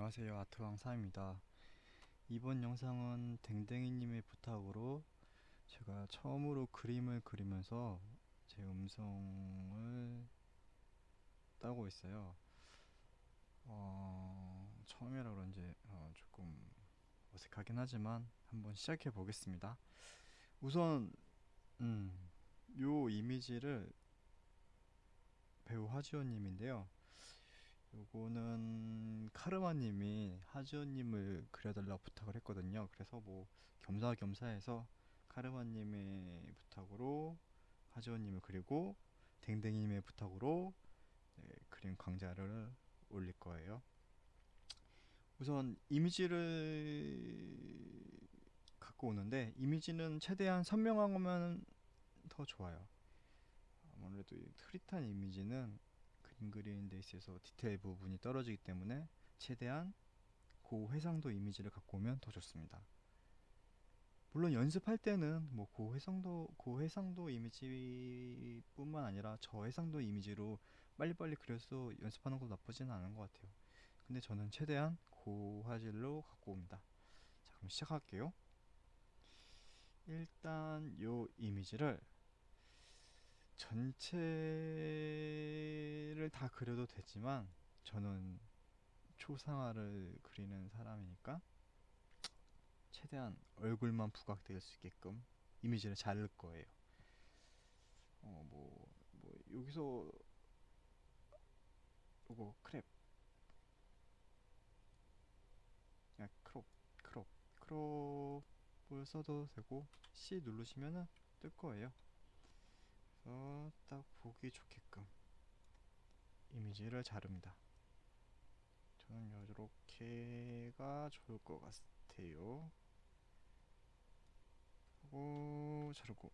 안녕하세요. 아트왕사입니다. 이번 영상은 댕댕이님의 부탁으로 제가 처음으로 그림을 그리면서 제 음성을 따고 있어요. 어, 처음이라 그런지 어, 조금 어색하긴 하지만 한번 시작해 보겠습니다. 우선 음, 요 이미지를 배우 하지원님인데요 요거는 카르마님이 하지원님을 그려달라고 부탁을 했거든요. 그래서 뭐 겸사겸사해서 카르마님의 부탁으로 하지원님을 그리고 댕댕이님의 부탁으로 네, 그림 강좌를 올릴 거예요. 우선 이미지를 갖고 오는데 이미지는 최대한 선명한 거면 더 좋아요. 아무래도 흐릿한 이미지는 그림 그리는 데 있어서 디테일 부분이 떨어지기 때문에 최대한 고해상도 이미지를 갖고 오면 더 좋습니다. 물론 연습할 때는 뭐 고해상도 고해상도 이미지 뿐만 아니라 저해상도 이미지로 빨리빨리 그려서 연습하는 것도 나쁘지는 않은 것 같아요. 근데 저는 최대한 고화질로 갖고 옵니다. 자 그럼 시작할게요. 일단 요 이미지를 전체를 다 그려도 되지만 저는 초상화를 그리는 사람이니까 최대한 얼굴만 부각될 수 있게끔 이미지를 자를 거예요. 어, 뭐, 뭐, 여기서, 요거, 크랩. 그냥 crop, crop, crop을 써도 되고, C 누르시면은 뜰 거예요. 그래서 딱 보기 좋게끔 이미지를 자릅니다. 저는 이렇게가 좋을 것 같아요. 하고 자르고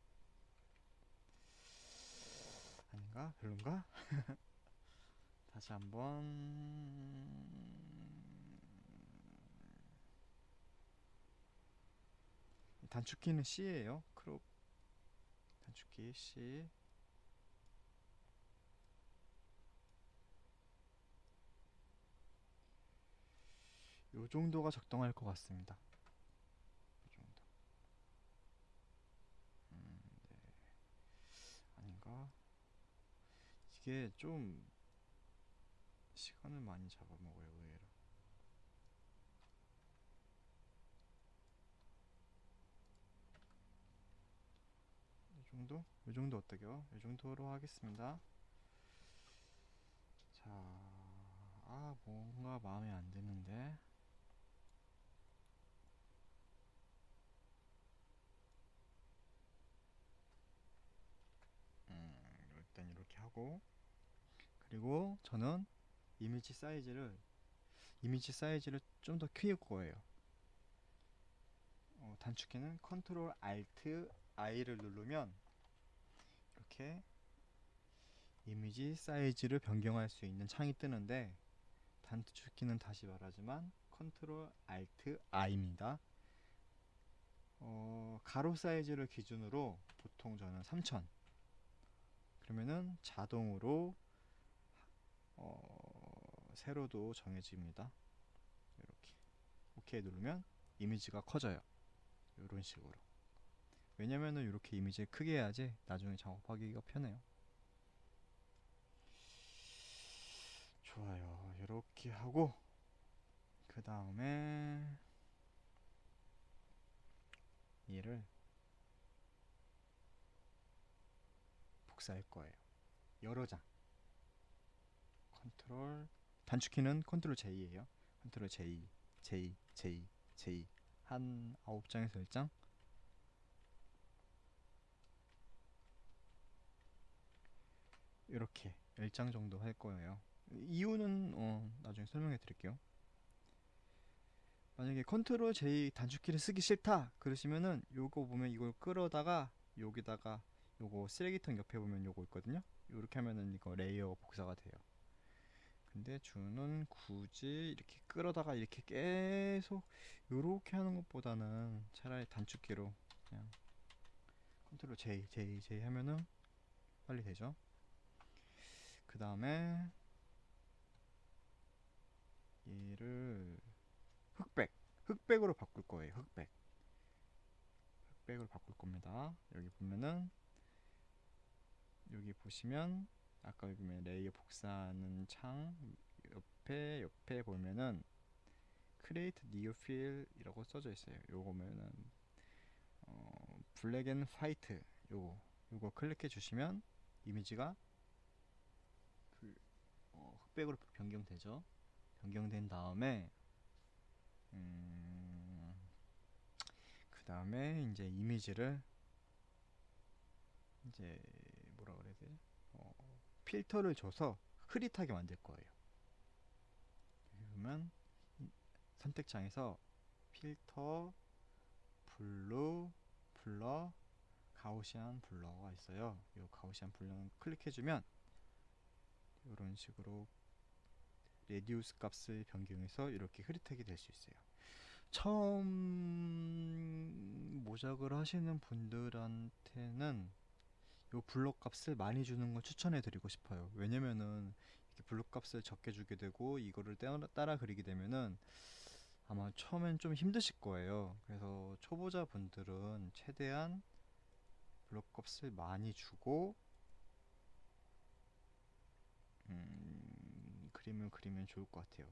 아닌가? 별론가? 다시 한번 단축키는 C예요. 단축키 C 요 정도가 적당할 것 같습니다. 요 정도. 음, 네. 아닌가? 이게 좀 시간을 많이 잡아먹어요, 의외로. 이 정도? 이 정도 어때요? 이 정도로 하겠습니다. 자, 아, 뭔가 마음에 안 드는데. 음, 일단 이렇게 하고 그리고 저는 이미지 사이즈를 이미지 사이즈를 좀 더 키울 거예요. 어, 단축키는 Control Alt I를 누르면 이렇게 이미지 사이즈를 변경할 수 있는 창이 뜨는데 단축키는 다시 말하지만 Control Alt I입니다. 어, 가로 사이즈를 기준으로 보통 저는 3000 그러면은 자동으로 어, 세로도 정해집니다. 이렇게 오케이 누르면 이미지가 커져요. 이런 식으로. 왜냐면은 이렇게 이미지를 크게 해야지 나중에 작업하기가 편해요. 좋아요. 이렇게 하고 그 다음에 얘를 복사할 거예요. 여러 장. 컨트롤 단축키는 Control J예요. Control J, J, J, J 한 9장에서 1장 이렇게 1장 정도 할 거예요. 이유는 어, 나중에 설명해 드릴게요. 만약에 Control J 단축키를 쓰기 싫다 그러시면은 요거 보면 이걸 끌어다가 여기다가 요거 쓰레기통 옆에 보면 요거 있거든요 이렇게 하면은 이거 layer 복사가 돼요 근데 저는 굳이 이렇게 끌어다가 이렇게 계속 요렇게 하는 것보다는 차라리 단축키로 그냥 Control J J J 하면은 빨리 되죠 그 다음에 얘를 흑백 흑백으로 바꿀 거예요 흑백. 흑백으로 바꿀 겁니다. 여기 보면은 여기 보시면 아까 여기 보면 layer 복사하는 창 옆에 옆에 보면은 create new fill이라고 써져 있어요. 요거면은 어, black and white 요거. 요거 클릭해 주시면 이미지가 흑백으로 변경되죠 변경된 다음에 음, 그 다음에 이제 이미지를 이제 뭐라 그래야 되지? 어, 필터를 줘서 흐릿하게 만들 거예요. 이- 선택창에서 필터, blur, blur, Gaussian blur가 있어요. 이 Gaussian blur를 클릭해주면 이런 식으로 radius 값을 변경해서 이렇게 흐릿하게 될 수 있어요. 처음 모작을 하시는 분들한테는 요 blur 값을 많이 주는 걸 추천해 드리고 싶어요. 왜냐면은 이렇게 블록 값을 적게 주게 되고 이거를 따라 그리게 되면은 아마 처음엔 좀 힘드실 거예요. 그래서 초보자 분들은 최대한 블록 값을 많이 주고 음, 그림을 그리면 좋을 것 같아요.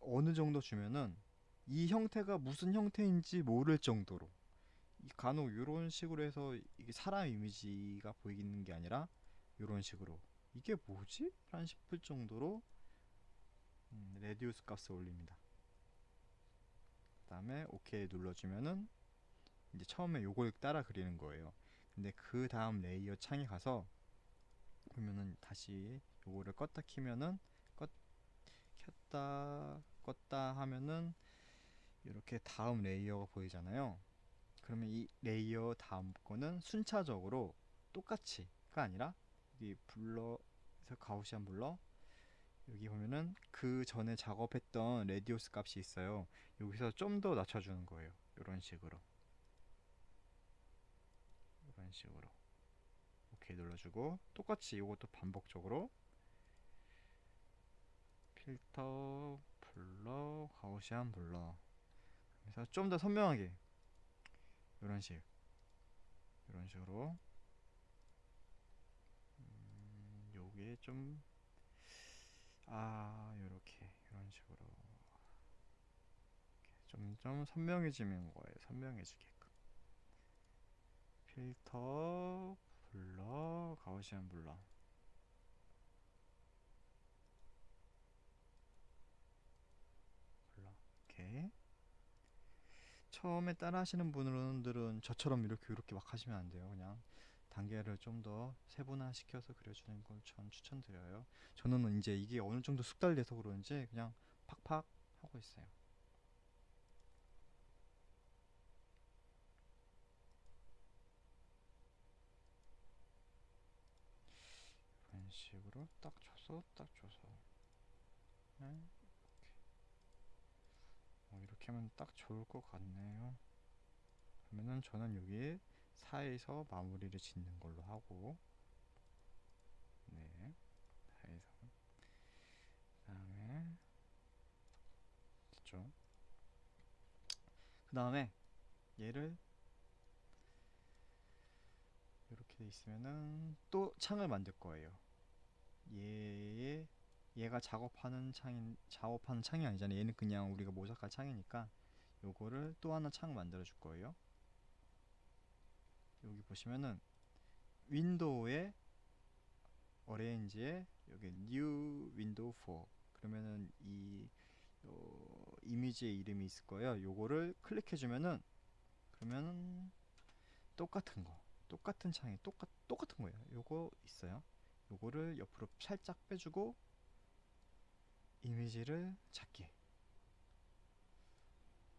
어느 정도 주면은 이 형태가 무슨 형태인지 모를 정도로 이 간혹 이런 식으로 해서 이게 사람 이미지가 보이는 게 아니라 이런 식으로 이게 뭐지? 란 싶을 정도로 음, radius 값을 올립니다. 그 다음에 오케이 눌러주면은 이제 처음에 요걸 따라 그리는 거예요. 근데 그 다음 layer 창에 가서 보면은 다시 요거를 껐다 키면은 껐 켰다 껐다 하면은 이렇게 다음 layer가 보이잖아요. 그러면 이 layer 다음 거는 순차적으로 똑같이가 아니라 여기 blur에서 Gaussian blur 여기 보면은 그 전에 작업했던 radius 값이 있어요. 여기서 좀 더 낮춰주는 거예요. 이런 식으로 이런 식으로 오케이 눌러주고 똑같이 이것도 반복적으로 필터 blur Gaussian blur 그래서 좀 더 선명하게 이런 식 이런 식으로 음, 요게 좀 아, 요렇게 이런 식으로 점점 선명해지는 거예요. 선명해지게끔. 필터, 블러, 가우시안 블러. 블러. 이렇게. 처음에 따라 하시는 분들은 저처럼 이렇게 이렇게 막 하시면 안 돼요. 그냥 단계를 좀 더 세분화 시켜서 그려주는 걸 전 추천드려요. 저는 이제 이게 어느 정도 숙달돼서 그런지 그냥 팍팍 하고 있어요. 이런 식으로 딱 줘서 딱 줘서 네, 하면 딱 좋을 것 같네요. 그러면은 저는 여기 4에서 마무리를 짓는 걸로 하고 네 4에서. 그 다음에 됐죠? 그 다음에 얘를 이렇게 돼 있으면은 또 창을 만들 거예요. 얘의 얘가 작업하는 창인 작업하는 창이 아니잖아요 얘는 그냥 우리가 모작할 창이니까 요거를 또 하나 창 만들어 줄 거예요 여기 보시면은 윈도우에 어레인지에 여기 new window 4 그러면은 이 어, 이미지의 이름이 있을 거예요. 요거를 클릭해 주면은 그러면은 똑같은 거 똑같은 창이 똑같 똑같은 거예요. 요거 있어요. 요거를 옆으로 살짝 빼주고 이미지를 작게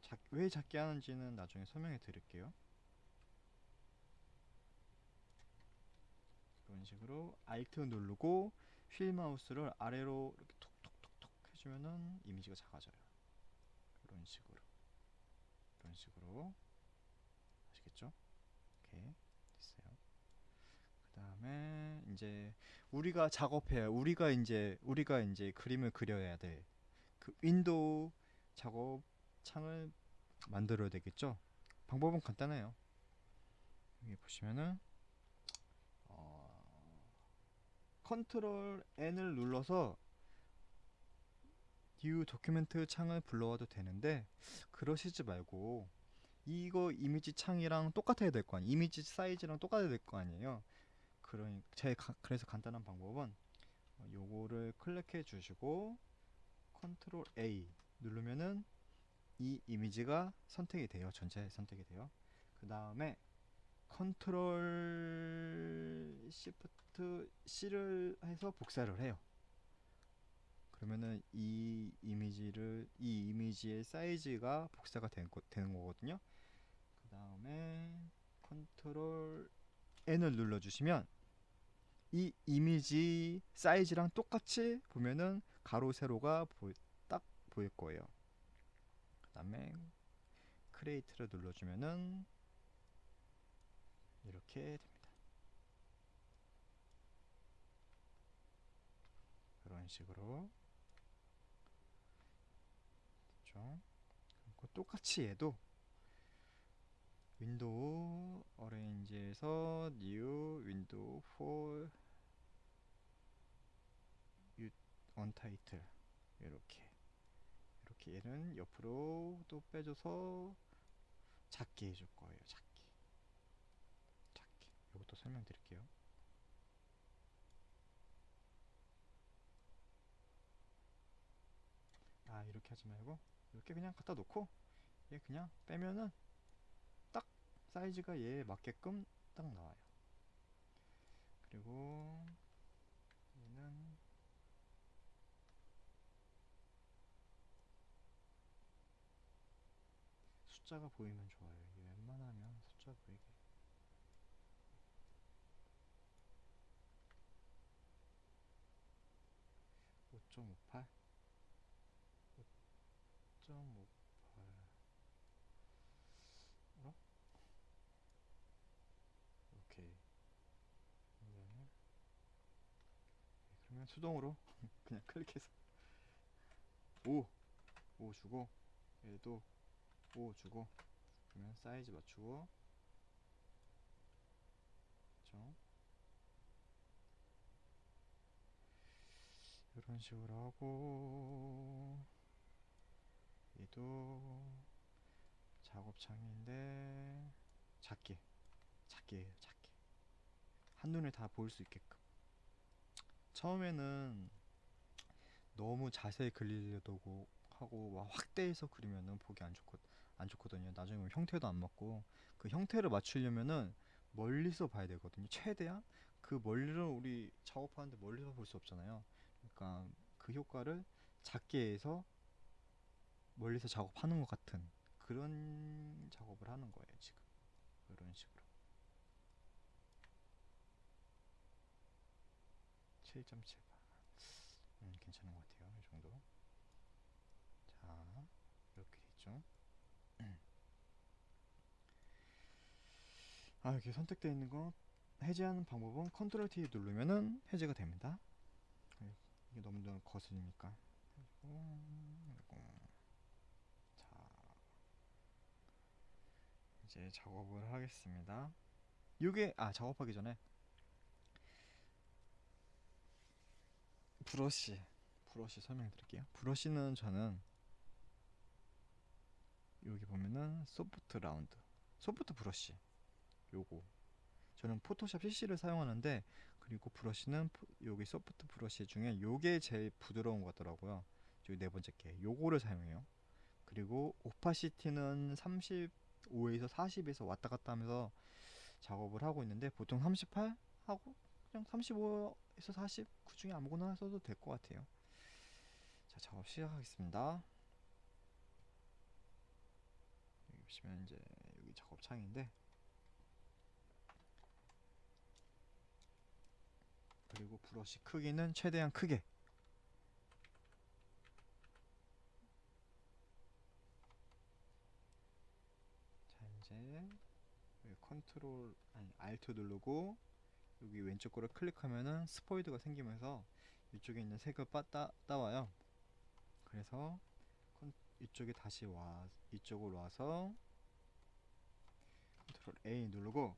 작, 왜 작게 하는지는 나중에 설명해 드릴게요. 이런 식으로 Alt 누르고 휠 마우스를 아래로 이렇게 톡톡톡톡 해주면은 이미지가 작아져요. 이런 식으로 이런 식으로 아시겠죠? 이렇게 됐어요. 그 다음에 이제 우리가 작업해야 우리가 이제 우리가 이제 그림을 그려야 돼. 그그 윈도우 작업 창을 만들어야 되겠죠. 방법은 간단해요. 여기 보시면은 어, control N을 눌러서 new document 창을 불러와도 되는데 그러시지 말고 이거 이미지 창이랑 똑같아야 될 거 아니에요. 이미지 사이즈랑 똑같아야 될 거 아니에요. 그러니 제 가- 그래서 간단한 방법은 어, 요거를 클릭해 주시고 control A 누르면은 이 이미지가 선택이 돼요. 전체 선택이 돼요. 그 다음에 control shift C를 해서 복사를 해요. 그러면은 이 이미지를 이 이미지의 사이즈가 복사가 된 거, 되는 거거든요. 그 다음에 control N을 눌러주시면 이 이미지 사이즈랑 똑같이 보면은 가로 세로가 보이, 딱 보일 거예요. 그 다음에 create를 눌러주면은 이렇게 됩니다. 그런 식으로. 그리고 똑같이 얘도 윈도우 어레인지에서 new 윈도우 4 언타이틀. 이렇게. 이렇게 얘는 옆으로 또 빼줘서 작게 해줄 거예요 작게. 작게. 이것도 설명드릴게요. 아 이렇게 하지 말고 이렇게 그냥 갖다 놓고 얘 그냥 빼면은 딱 사이즈가 얘에 맞게끔 딱 나와요. 그리고 얘는 숫자가 보이면 좋아요. 웬만하면 숫자 보이게. (5.58) (5.58) 어? 오케이 그러면은 네, 그러면 수동으로 그냥 클릭해서 5 5 주고 얘도 5 주고 그러면 사이즈 맞추고. 그쵸? 이런 식으로 하고 얘도 작업창인데 작게 작게 작게. 한눈에 다 보일 수 있게끔. 처음에는 너무 자세히 그리려고 하고 막 확대해서 그리면은 보기 안 좋거 안 좋거든요. 나중에 형태도 안 맞고 그 형태를 맞추려면은 멀리서 봐야 되거든요. 최대한 그 멀리를 우리 작업하는데 멀리서 볼 수 없잖아요. 그러니까 그 효과를 작게 해서 멀리서 작업하는 것 같은 그런 작업을 하는 거예요. 지금 이런 식으로 7.7바 음, 괜찮은 것 같아요. 이 정도. 자, 이렇게 됐죠. 아, 이렇게 선택되어 있는 거 해제하는 방법은 컨트롤 T 누르면은 해제가 됩니다. 네, 이게 너무 너무 거슬리니까. 자, 이제 작업을 하겠습니다. 이게 아 작업하기 전에 브러쉬 브러쉬 설명드릴게요. 브러쉬는 저는 여기 보면은 soft round soft brush 요거. 저는 포토샵 CC를 사용하는데 그리고 브러쉬는 포- 여기 soft brush 중에 요게 제일 부드러운 것 같더라고요. 여기 네 번째 게 요거를 사용해요. 그리고 opacity는 35에서 40에서 왔다 갔다 하면서 작업을 하고 있는데 보통 38 하고 그냥 35에서 40 그 중에 아무거나 써도 될 것 같아요. 자 작업 시작하겠습니다. 여기 보시면 이제 여기 작업 창인데 그리고 브러쉬 크기는 최대한 크게. 자 이제 컨트롤 아니 alt 누르고 여기 왼쪽 거를 클릭하면은 스포이드가 생기면서 이쪽에 있는 색을 빠, 따, 따와요. 그래서 컨- 이쪽에 다시 와 이쪽으로 와서 control A 누르고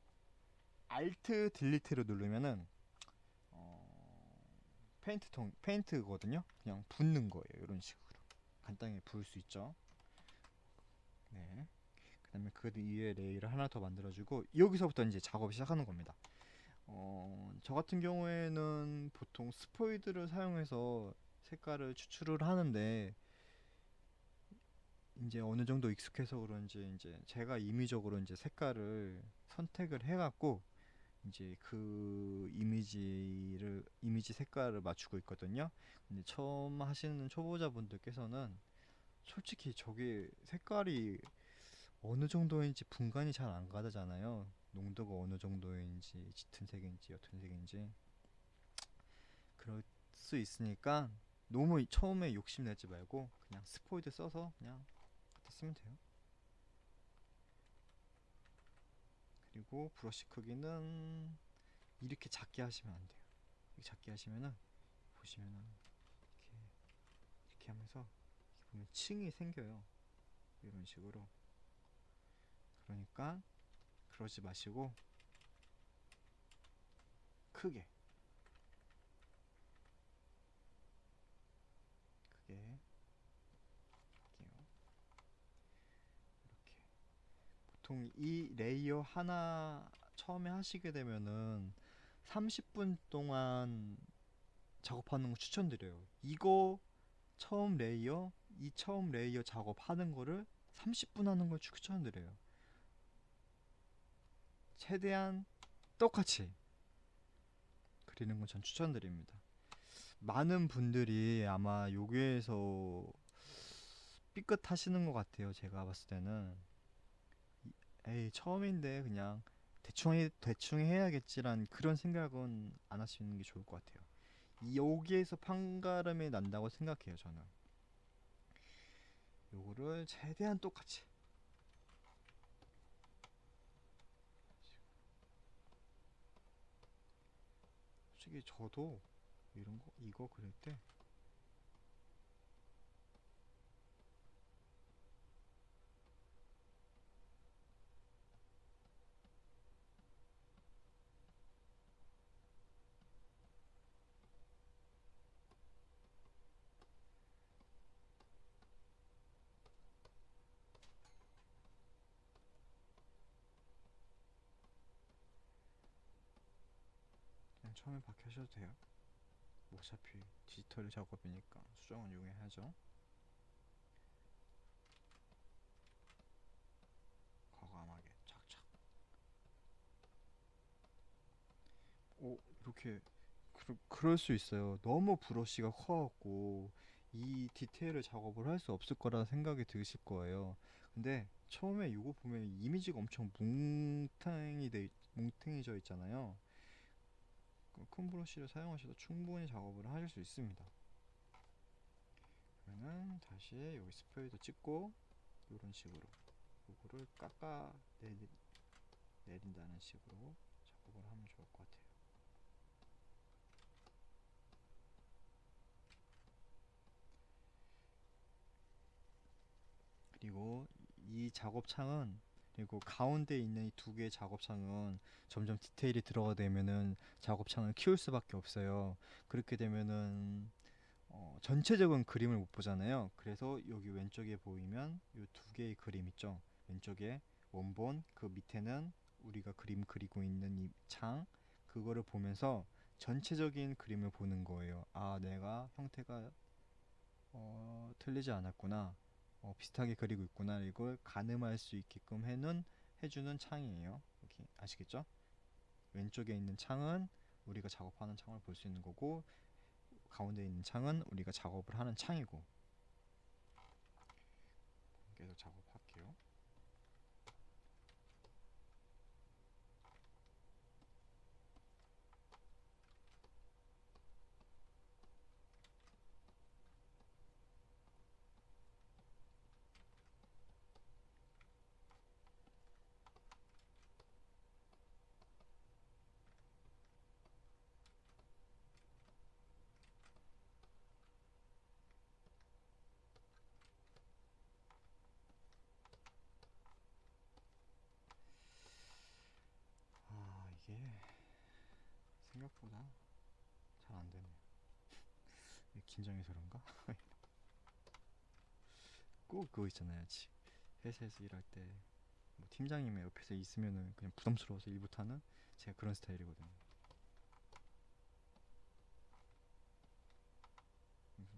Alt delete를 누르면은 어, 페인트 통 페인트거든요. 그냥 붓는 거예요. 이런 식으로 간단히 부을 수 있죠. 네. 그 다음에 그 위에 레이를 하나 더 만들어주고 여기서부터 이제 작업을 시작하는 겁니다. 어, 저 같은 경우에는 보통 스포이드를 사용해서 색깔을 추출을 하는데 이제 어느 정도 익숙해서 그런지 이제 제가 임의적으로 이제 색깔을 선택을 해갖고 이제 그 이미지를 이미지 색깔을 맞추고 있거든요. 근데 처음 하시는 초보자분들께서는 솔직히 저게 색깔이 어느 정도인지 분간이 잘 안 가잖아요. 농도가 어느 정도인지 짙은 색인지 옅은 색인지 그럴 수 있으니까 너무 이- 처음에 욕심 내지 말고 그냥 스포이드 써서 그냥 갖다 쓰면 돼요. 그리고 브러쉬 크기는 이렇게 작게 하시면 안 돼요. 이렇게 작게 하시면은 보시면은 이렇게 이렇게 하면서 이렇게 보면 층이 생겨요. 이런 식으로. 그러니까 그러지 마시고 크게 할게요. 이렇게 보통 이 layer 하나 처음에 하시게 되면은 30분 동안 작업하는 거 추천드려요. 이거 처음 layer, 이 처음 layer 작업하는 거를 30분 하는 걸 추천드려요. 최대한 똑같이 그리는 건 전 추천드립니다. 많은 분들이 아마 여기에서 삐끗하시는 것 같아요. 제가 봤을 때는 이- 에이 처음인데 그냥 대충 해, 대충 해야겠지란 그런 생각은 안 하시는 게 좋을 것 같아요. 이- 여기에서 판가름이 난다고 생각해요. 저는 요거를 최대한 똑같이 솔직히 저도 이런 거 이거 그릴 때 처음에 박혀셔도 돼요. 뭐 어차피 디지털 작업이니까 수정은 용해야죠. 과감하게 착착. 오 이렇게 그, 그럴 수 있어요. 너무 브러쉬가 커갖고 이 디테일을 작업을 할 수 없을 거라 생각이 드실 거예요. 근데 처음에 이거 보면 이미지가 엄청 뭉탱이 돼 있- 뭉탱이져 있잖아요. 그큰 브러쉬를 사용하셔도 충분히 작업을 하실 수 있습니다. 그러면 다시 여기 스프레이도 찍고 이런 식으로 요거를 깎아 내리, 내린다는 식으로 작업을 하면 좋을 것 같아요. 그리고 이 작업창은 그리고 가운데 있는 이 두 개의 작업창은 점점 디테일이 들어가 되면은 작업창을 키울 수밖에 없어요. 그렇게 되면은 어, 전체적인 그림을 못 보잖아요. 그래서 여기 왼쪽에 보이면 이 두 개의 그림 있죠. 왼쪽에 원본, 그 밑에는 우리가 그림 그리고 있는 이 창, 그거를 보면서 전체적인 그림을 보는 거예요. 아, 내가 형태가 어, 틀리지 않았구나. 어, 비슷하게 그리고 있구나. 이걸 가늠할 수 있게끔 해는 해주는 창이에요. 여기 아시겠죠? 왼쪽에 있는 창은 우리가 작업하는 창을 볼 수 있는 거고 가운데 있는 창은 우리가 작업을 하는 창이고 계속 작업 생각보다 잘 안 되네요. 이게 긴장해서 그런가? 꼭 그거 있잖아요. 지- 회사에서 일할 때 뭐 팀장님이 옆에서 있으면은 그냥 부담스러워서 일 못하는 제가 그런 스타일이거든요.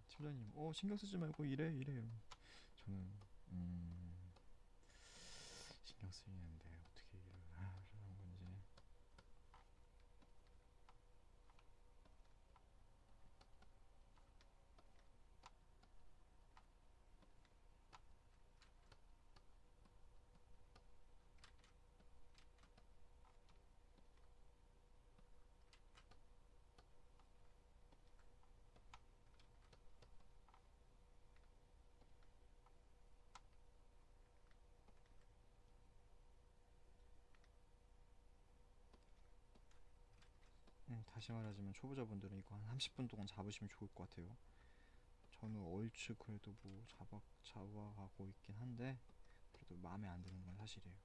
팀장님, 어 신경 쓰지 말고 일해. 이러면 저는 음 신경 쓰이는데 어떻게 일을 하라는 건지. 음, 다시 말하자면 초보자분들은 이거 한 30분 동안 잡으시면 좋을 것 같아요. 저는 얼추 그래도 뭐 잡아 잡아가고 있긴 한데 그래도 마음에 안 드는 건 사실이에요.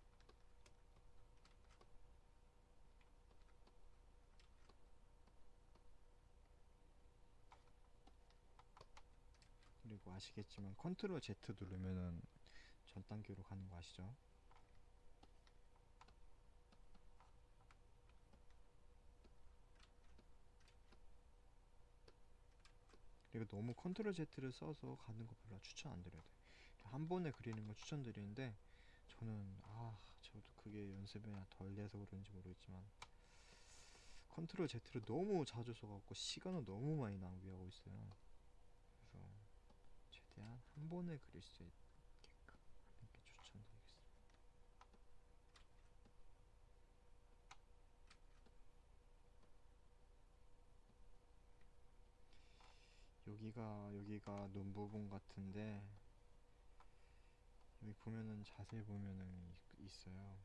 그리고 아시겠지만 컨트롤 Z 누르면은 전 단계로 가는 거 아시죠? 그리고 너무 control Z를 써서 가는 거 별로 추천 안 드려요. 한 번에 그리는 거 추천드리는데 저는 아 저도 그게 연습이 덜 돼서 그런지 모르겠지만 control Z를 너무 자주 써갖고 시간을 너무 많이 낭비하고 있어요. 그래서 최대한 한 번에 그릴 수 있게끔 하는 게 추천드리겠습니다. 여기가 여기가 눈 부분 같은데 여기 보면은 자세히 보면은 이- 있어요.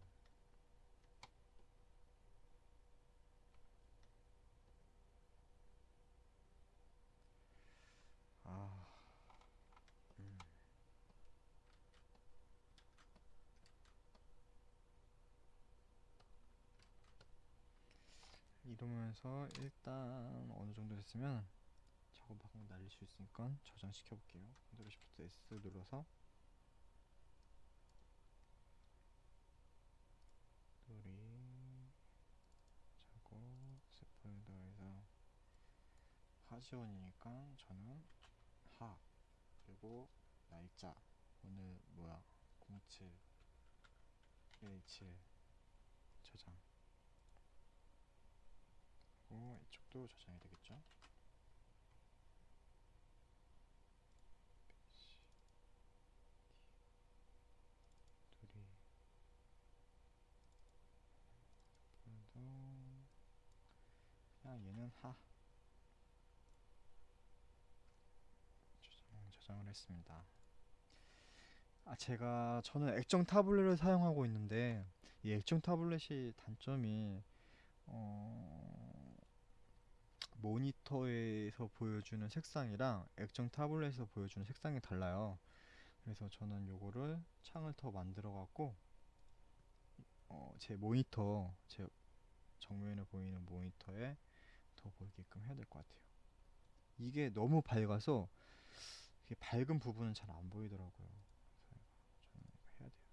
아, 음. 이러면서 일단 어느 정도 됐으면 작업하고 날릴 수 있으니까 저장시켜 볼게요. control shift S 눌러서 둘이 작업 새 폴더에서 하지원이니까 저는 하 그리고 날짜. 오늘 뭐야? 07 17 저장. 그리고 이쪽도 저장이 되겠죠 둘이 폴더 그냥 얘는 하. 저장, 저장을 했습니다. 아 제가 저는 액정 타블렛을 사용하고 있는데 이 액정 타블렛이 단점이 어 모니터에서 보여주는 색상이랑 액정 타블렛에서 보여주는 색상이 달라요. 그래서 저는 요거를 창을 더 만들어 갖고 어, 제 모니터 제 정면에 보이는 모니터에 더 보이게끔 해야 될 것 같아요. 이게 너무 밝아서 밝은 부분은 잘 안 보이더라고요. 그래서 저는 이거 해야 돼요.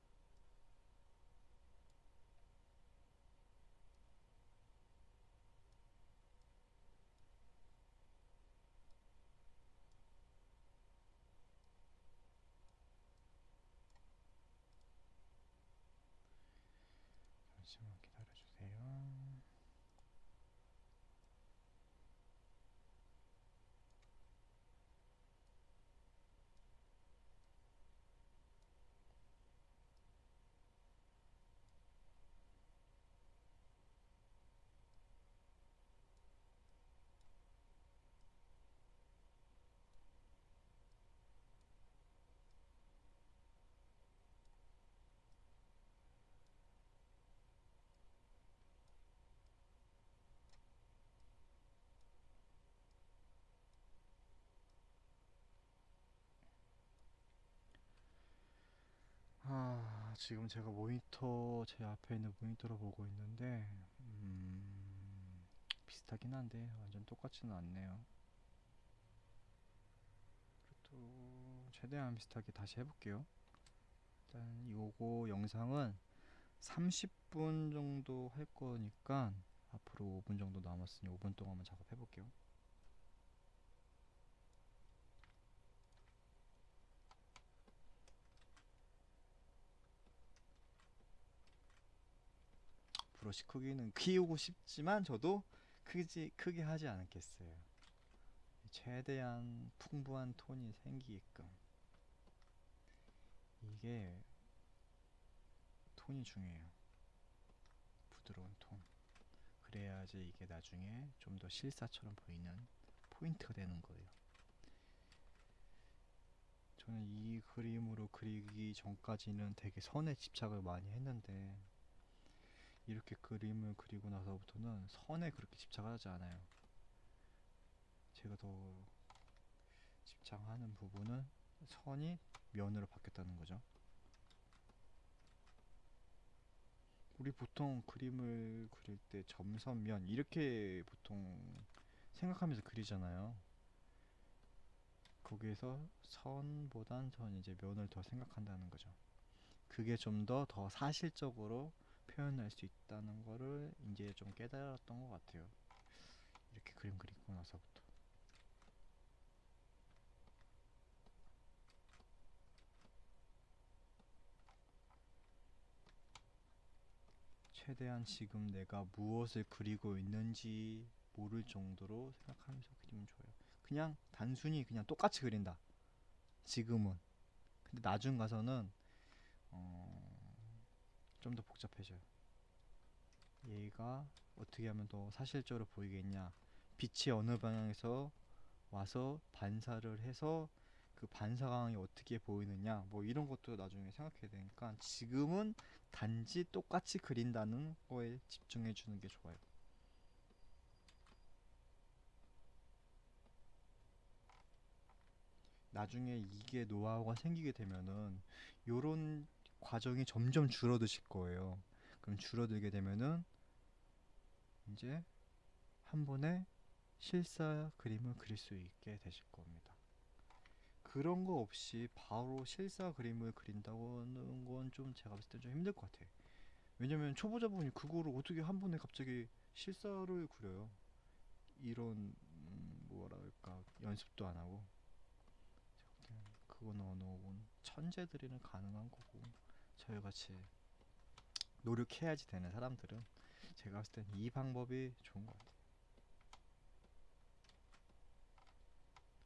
잠시만 기다려주세요. 아, 지금 제가 모니터 제 앞에 있는 모니터로 보고 있는데 음, 비슷하긴 한데 완전 똑같지는 않네요. 그래도 최대한 비슷하게 다시 해볼게요. 일단 요거 영상은 30분 정도 할 거니까 앞으로 5분 정도 남았으니 5분 동안만 작업해 볼게요. 브러쉬 크기는 키우고 싶지만 저도 크지 크게 하지 않겠어요. 최대한 풍부한 톤이 생기게끔 이게 톤이 중요해요. 부드러운 톤. 그래야지 이게 나중에 좀 더 실사처럼 보이는 포인트가 되는 거예요. 저는 이 그림으로 그리기 전까지는 되게 선에 집착을 많이 했는데 이렇게 그림을 그리고 나서부터는 선에 그렇게 집착하지 않아요. 제가 더 집착하는 부분은 선이 면으로 바뀌었다는 거죠. 우리 보통 그림을 그릴 때 점선 면 이렇게 보통 생각하면서 그리잖아요. 거기에서 선보단 전 이제 면을 더 생각한다는 거죠. 그게 좀 더더 사실적으로 표현할 수 있다는 거를 이제 좀 깨달았던 것 같아요. 이렇게 그림 그리고 나서부터. 최대한 지금 내가 무엇을 그리고 있는지 모를 정도로 생각하면서 그리면 좋아요. 그냥 단순히 그냥 똑같이 그린다. 지금은. 근데 나중 가서는 어, 좀 더 복잡해져요. 얘가 어떻게 하면 더 사실적으로 보이겠냐. 빛이 어느 방향에서 와서 반사를 해서 그 반사광이 어떻게 보이느냐. 뭐 이런 것도 나중에 생각해야 되니까 지금은 단지 똑같이 그린다는 거에 집중해 주는 게 좋아요. 나중에 이게 노하우가 생기게 되면은 요런 과정이 점점 줄어드실 거예요. 그럼 줄어들게 되면은 이제 한 번에 실사 그림을 그릴 수 있게 되실 겁니다. 그런 거 없이 바로 실사 그림을 그린다고는 건 좀 제가 봤을 때 좀 힘들 것 같아요. 왜냐면 초보자분이 그거를 어떻게 한 번에 갑자기 실사를 그려요. 이런 음, 뭐랄까 연습도 안 하고 그건 어느 천재들이는 가능한 거고 저희같이 노력해야지 되는 사람들은 제가 봤을 땐 이 방법이 좋은 것 같아요.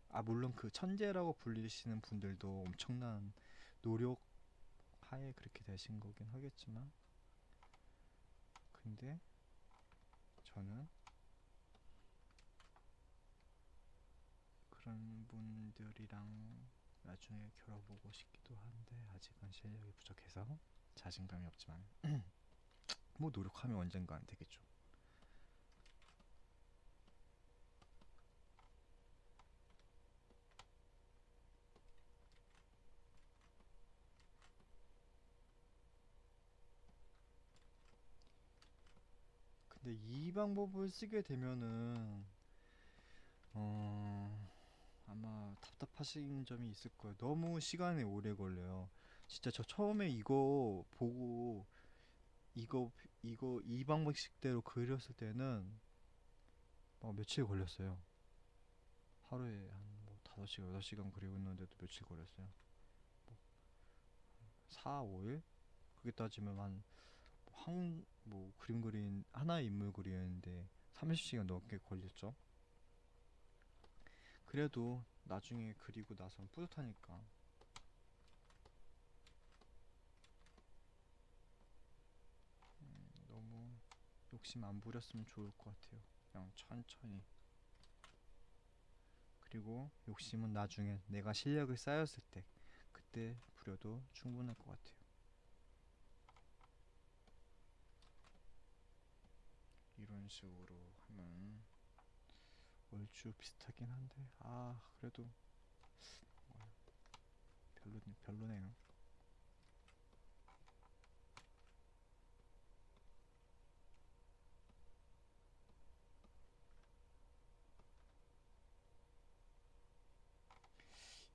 아 물론 그 천재라고 불리시는 분들도 엄청난 노력 하에 그렇게 되신 거긴 하겠지만 근데 저는 그런 분들이랑 나중에 겨뤄보고 싶기도 한데 아직은 실력이 부족해서 자신감이 없지만 뭐 노력하면 언젠간 되겠죠. 근데 이 방법을 쓰게 되면은 어 아마 답답하신 점이 있을 거예요. 너무 시간이 오래 걸려요. 진짜 저 처음에 이거 보고 이거 이거 이 방식대로 그렸을 때는 막 며칠 걸렸어요. 하루에 한뭐 5시간, 6시간 그리고 있는데도 며칠 걸렸어요. 뭐 4, 5일? 그게 따지면 한 한, 뭐 그림 그린 하나의 인물 그리는데 30시간 넘게 걸렸죠. 그래도 나중에 그리고 나선 뿌듯하니까 음, 너무 욕심 안 부렸으면 좋을 것 같아요. 그냥 천천히. 그리고 욕심은 나중에 내가 실력을 쌓였을 때 그때 부려도 충분할 것 같아요. 이런 식으로 하면 얼추 비슷하긴 한데 아 그래도 별로 별로네요.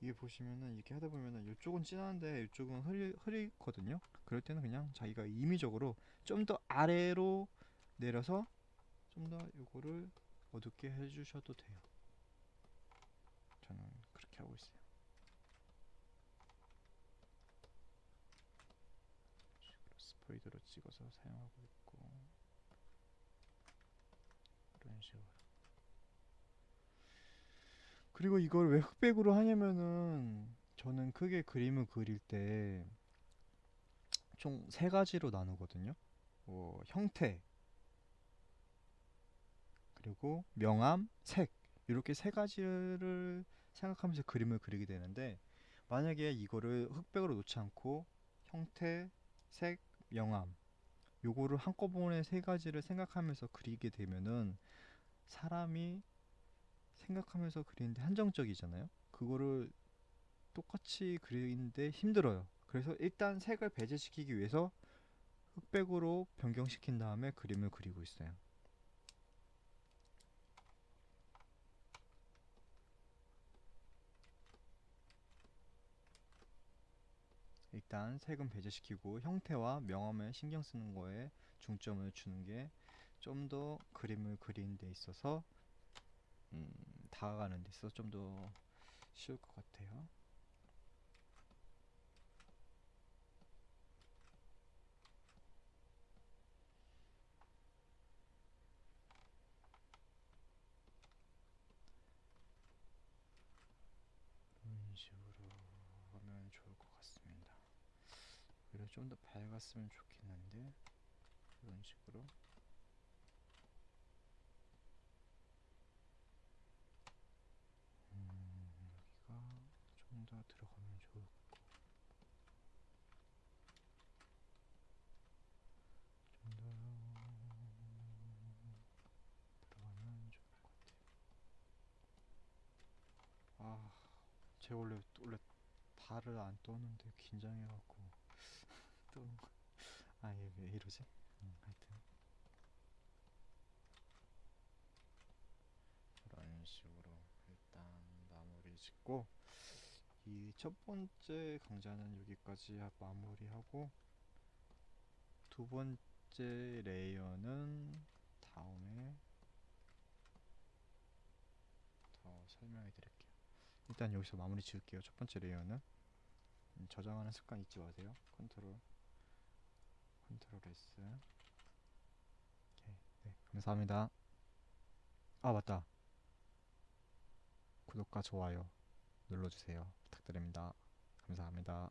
이게 보시면은 이렇게 하다 보면은 이쪽은 진한데 이쪽은 흐리, 흐리거든요 그럴 때는 그냥 자기가 임의적으로 좀 더 아래로 내려서 좀 더 요거를 어둡게 해주셔도 돼요. 저는 그렇게 하고 있어요. 스포이드로 찍어서 사용하고 있고 이런 식으로. 그리고 이걸 왜 흑백으로 하냐면은 저는 크게 그림을 그릴 때 총 세 가지로 나누거든요. 뭐 형태 그리고 명암, 색 이렇게 세 가지를 생각하면서 그림을 그리게 되는데 만약에 이거를 흑백으로 놓지 않고 형태, 색, 명암 요거를 한꺼번에 세 가지를 생각하면서 그리게 되면은 사람이 생각하면서 그리는데 한정적이잖아요. 그거를 똑같이 그리는데 힘들어요. 그래서 일단 색을 배제시키기 위해서 흑백으로 변경시킨 다음에 그림을 그리고 있어요. 일단 색은 배제시키고 형태와 명암에 신경 쓰는 거에 중점을 주는 게 좀 더 그림을 그리는 데 있어서 음, 다가가는 데 있어서 좀 더 쉬울 것 같아요. 이런 식으로 하면 좋을 것 같습니다. 오히려 좀 더 밝았으면 좋겠는데 이런 식으로. 음, 여기가 좀 더 들어가면 좋을 것 좀더 들어가면 좋을 것 같아요. 아, 제가 원래 원래 발을 안 떠는데 긴장해갖고 떠는 거. 아, 얘왜 이러지? 음, 하여튼 이런 식으로 일단 마무리 짓고 이 첫 번째 강좌는 여기까지 하- 마무리하고 두 번째 레이어는 다음에 더 설명해 드릴게요. 일단 여기서 마무리 지을게요. 첫 번째 layer는 음, 저장하는 습관 잊지 마세요. Control Control S 오케이. 네, 감사합니다. 아, 맞다. 구독과 좋아요 눌러주세요. 부탁드립니다. 감사합니다.